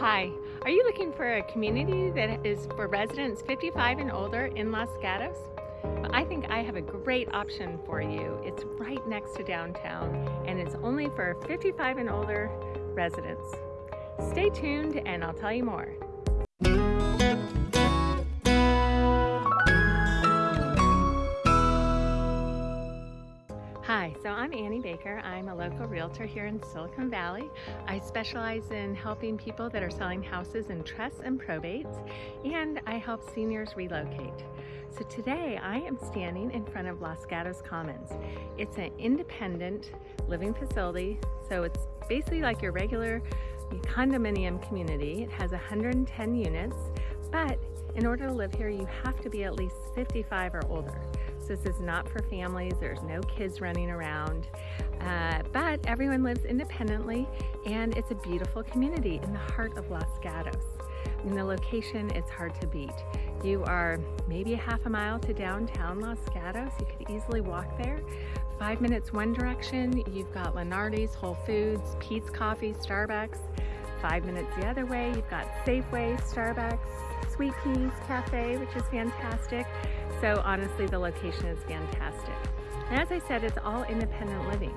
Hi, are you looking for a community that is for residents 55 and older in Los Gatos? I think I have a great option for you. It's right next to downtown and it's only for 55 and older residents. Stay tuned and I'll tell you more. I'm Annie Baker. I'm a local realtor here in Silicon Valley. I specialize in helping people that are selling houses in trusts and probates, and I help seniors relocate. So today I am standing in front of Los Gatos Commons. It's an independent living facility, so it's basically like your regular condominium community. It has 110 units, but in order to live here, you have to be at least 55 or older. This is not for families. There's no kids running around. Uh, but everyone lives independently and it's a beautiful community in the heart of Los Gatos. In the location, it's hard to beat. You are maybe a half a mile to downtown Los Gatos. You could easily walk there. Five minutes one direction, you've got Lunardi's, Whole Foods, Peet's Coffee, Starbucks. Five minutes the other way, you've got Safeway, Starbucks, Sweet Peas Cafe, which is fantastic. So honestly, the location is fantastic. And as I said, it's all independent living.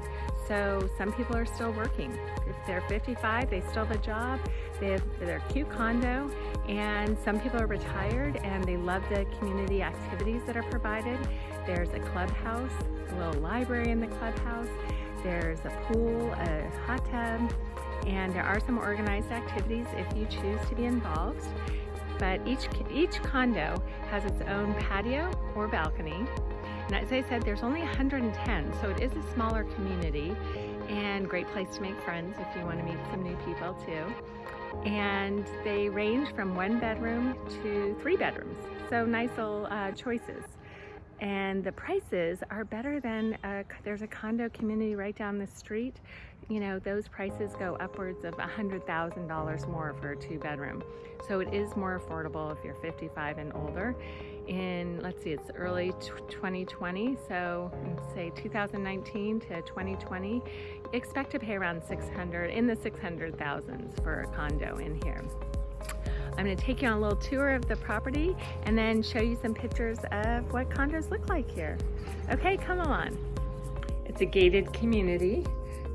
So some people are still working. If they're 55, they still have a job. They have their cute condo and some people are retired and they love the community activities that are provided. There's a clubhouse, a little library in the clubhouse. There's a pool, a hot tub, and there are some organized activities if you choose to be involved but each, each condo has its own patio or balcony. And as I said, there's only 110, so it is a smaller community and great place to make friends if you want to meet some new people too. And they range from one bedroom to three bedrooms, so nice little uh, choices. And the prices are better than, a, there's a condo community right down the street you know, those prices go upwards of $100,000 more for a two bedroom. So it is more affordable if you're 55 and older. In, let's see, it's early 2020, so say 2019 to 2020, expect to pay around 600, in the 600,000s for a condo in here. I'm gonna take you on a little tour of the property and then show you some pictures of what condos look like here. Okay, come on. It's a gated community.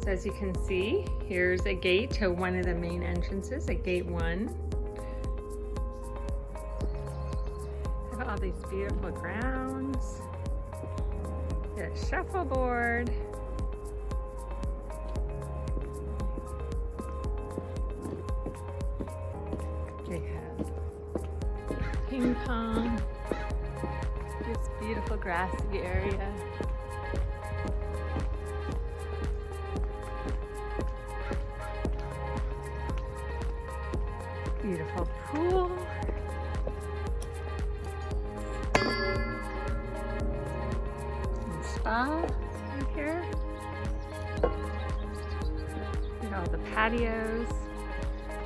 So as you can see, here's a gate to one of the main entrances at gate one. Have all these beautiful grounds. A shuffleboard. Have ping pong. This beautiful grassy area. Beautiful pool. And spa right here. All the patios.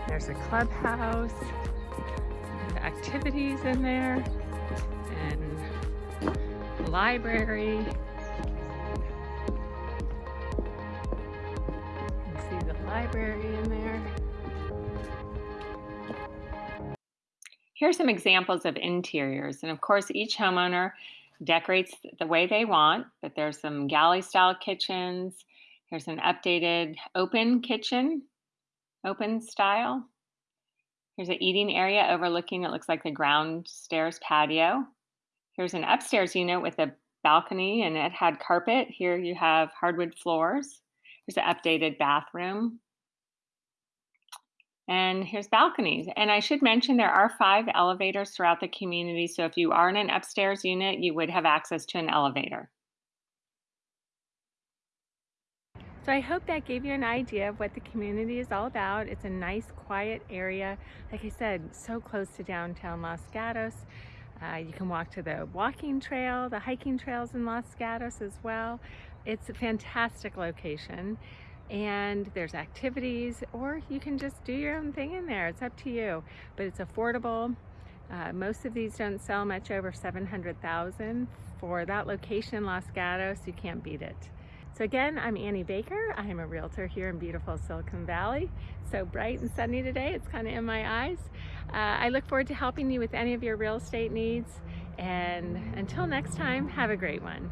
There's a clubhouse. Activities in there. And library. See the library in there. Here's some examples of interiors. And of course, each homeowner decorates the way they want, but there's some galley style kitchens. Here's an updated open kitchen, open style. Here's an eating area overlooking, it looks like the ground stairs patio. Here's an upstairs unit with a balcony and it had carpet. Here you have hardwood floors. Here's an updated bathroom. And here's balconies. And I should mention there are five elevators throughout the community. So if you are in an upstairs unit, you would have access to an elevator. So I hope that gave you an idea of what the community is all about. It's a nice, quiet area. Like I said, so close to downtown Los Gatos. Uh, you can walk to the walking trail, the hiking trails in Los Gatos as well. It's a fantastic location and there's activities or you can just do your own thing in there. It's up to you, but it's affordable. Uh, most of these don't sell much over 700,000. For that location, Los Gatos, you can't beat it. So again, I'm Annie Baker. I'm a realtor here in beautiful Silicon Valley. So bright and sunny today, it's kind of in my eyes. Uh, I look forward to helping you with any of your real estate needs. And until next time, have a great one.